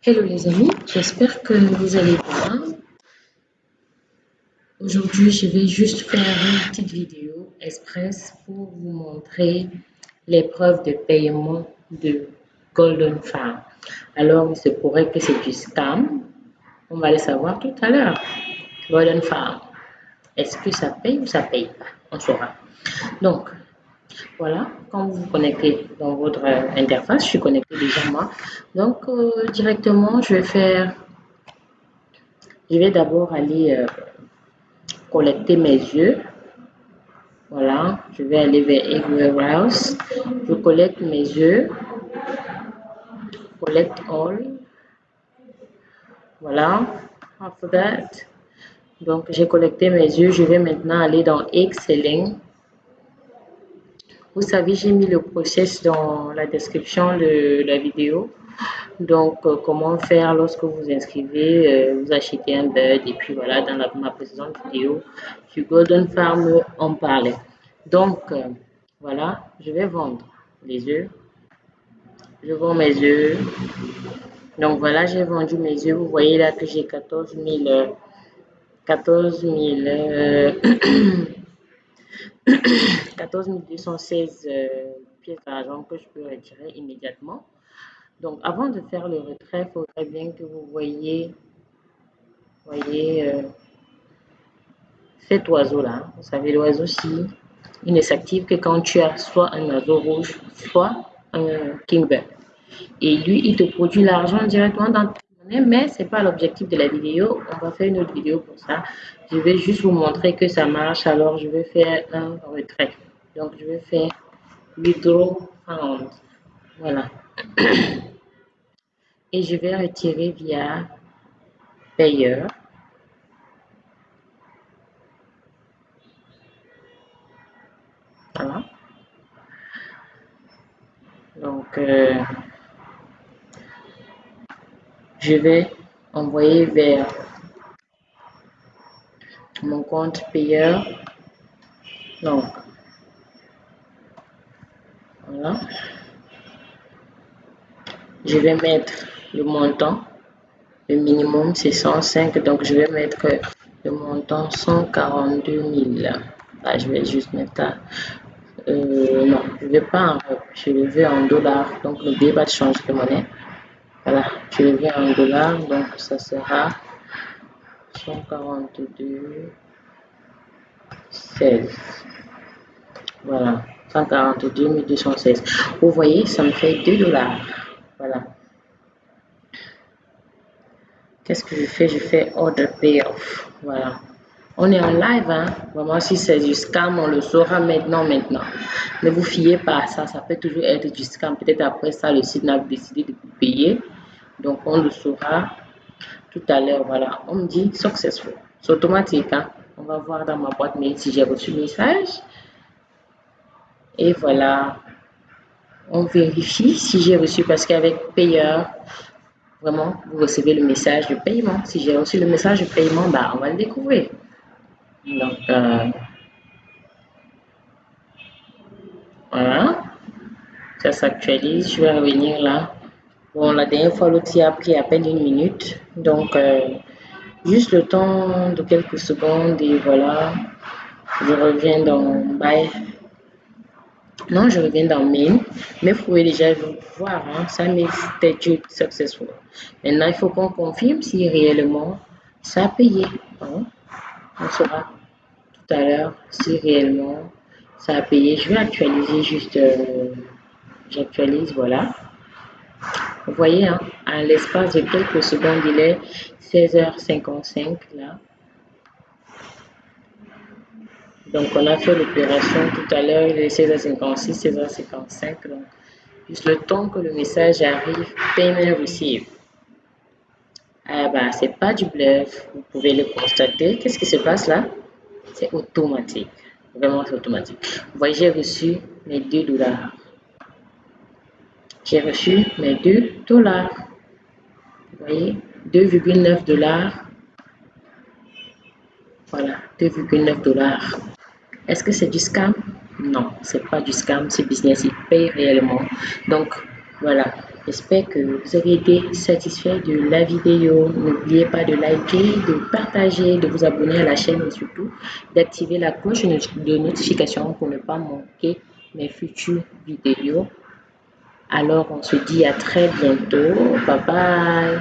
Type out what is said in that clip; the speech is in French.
Hello les amis, j'espère que vous allez bien. Aujourd'hui, je vais juste faire une petite vidéo express pour vous montrer les preuves de paiement de Golden Farm. Alors, il se pourrait que c'est du scam. On va le savoir tout à l'heure. Golden Farm. Est-ce que ça paye ou ça paye pas? On saura. Donc, voilà, quand vous vous connectez dans votre interface, je suis connecté déjà moi. Donc, euh, directement, je vais faire, je vais d'abord aller euh, collecter mes yeux. Voilà, je vais aller vers Egg Warehouse. Je collecte mes yeux. Collect all. Voilà, after that. Donc, j'ai collecté mes yeux. Je vais maintenant aller dans Excelling. Vous savez, j'ai mis le process dans la description de la vidéo. Donc, euh, comment faire lorsque vous inscrivez, euh, vous achetez un bird et puis voilà, dans ma précédente vidéo sur Golden Farm, on parlait. Donc, euh, voilà, je vais vendre les œufs. Je vends mes œufs. Donc, voilà, j'ai vendu mes œufs. Vous voyez là que j'ai 14 000... 14 000... 14 216 euh, pièces d'argent que je peux retirer immédiatement. Donc, avant de faire le retrait, il faudrait bien que vous voyez, voyez euh, cet oiseau-là. Vous savez, l'oiseau-ci, il ne s'active que quand tu as soit un oiseau rouge, soit un kingbird. Et lui, il te produit l'argent directement dans monnaie, mais ce n'est pas l'objectif de la vidéo. On va faire une autre vidéo pour ça. Je vais juste vous montrer que ça marche, alors je vais faire un retrait. Donc, je vais faire withdraw. Voilà. Et je vais retirer via payeur. Voilà. Donc, euh, je vais envoyer vers mon compte payeur. Donc, voilà. Je vais mettre le montant. Le minimum, c'est 105. Donc, je vais mettre le montant 142 000. Là, je vais juste mettre. Euh, non, je ne vais pas en Je le veux en dollars. Donc, n'oubliez pas de de monnaie. Voilà, je veux en dollars. Donc, ça sera 142 16. Voilà. 142 216. Vous voyez, ça me fait 2 dollars. Voilà. Qu'est-ce que je fais? Je fais order payoff. Voilà. On est en live, hein. Vraiment, si c'est du scam, on le saura maintenant, maintenant. Ne vous fiez pas à ça. Ça peut toujours être du scam. Peut-être après ça, le site n'a décidé de vous payer. Donc, on le saura tout à l'heure. Voilà. On me dit successful. C'est automatique, hein. On va voir dans ma boîte mail si j'ai reçu le message. Et voilà, on vérifie si j'ai reçu parce qu'avec payeur, vraiment, vous recevez le message de paiement. Si j'ai reçu le message de paiement, bah, on va le découvrir. Donc, euh, voilà, ça s'actualise. Je vais revenir là. Bon, la dernière fois, l'outil a pris à peine une minute. Donc, euh, juste le temps de quelques secondes et voilà, je reviens dans Buy non, je reviens dans Main, mais vous pouvez déjà voir, hein, ça met statut successful. Maintenant, il faut qu'on confirme si réellement ça a payé. Hein. On saura tout à l'heure si réellement ça a payé. Je vais actualiser juste, euh, j'actualise, voilà. Vous voyez, hein, à l'espace de quelques secondes, il est 16h55 là. Donc, on a fait l'opération tout à l'heure, il est 16h56, 16h55. Donc, juste le temps que le message arrive, payment received. Ah bah, c'est pas du bluff, vous pouvez le constater. Qu'est-ce qui se passe là? C'est automatique. Vraiment, c'est automatique. Vous voyez, j'ai reçu mes 2 dollars. J'ai reçu mes 2 dollars. Vous voyez, 2,9 dollars. Voilà, 2,9 dollars. Est-ce que c'est du scam? Non, c'est pas du scam, c'est business, il paye réellement. Donc, Voilà, j'espère que vous avez été satisfait de la vidéo. N'oubliez pas de liker, de partager, de vous abonner à la chaîne et surtout d'activer la cloche de notification pour ne pas manquer mes futures vidéos. Alors, on se dit à très bientôt. Bye bye.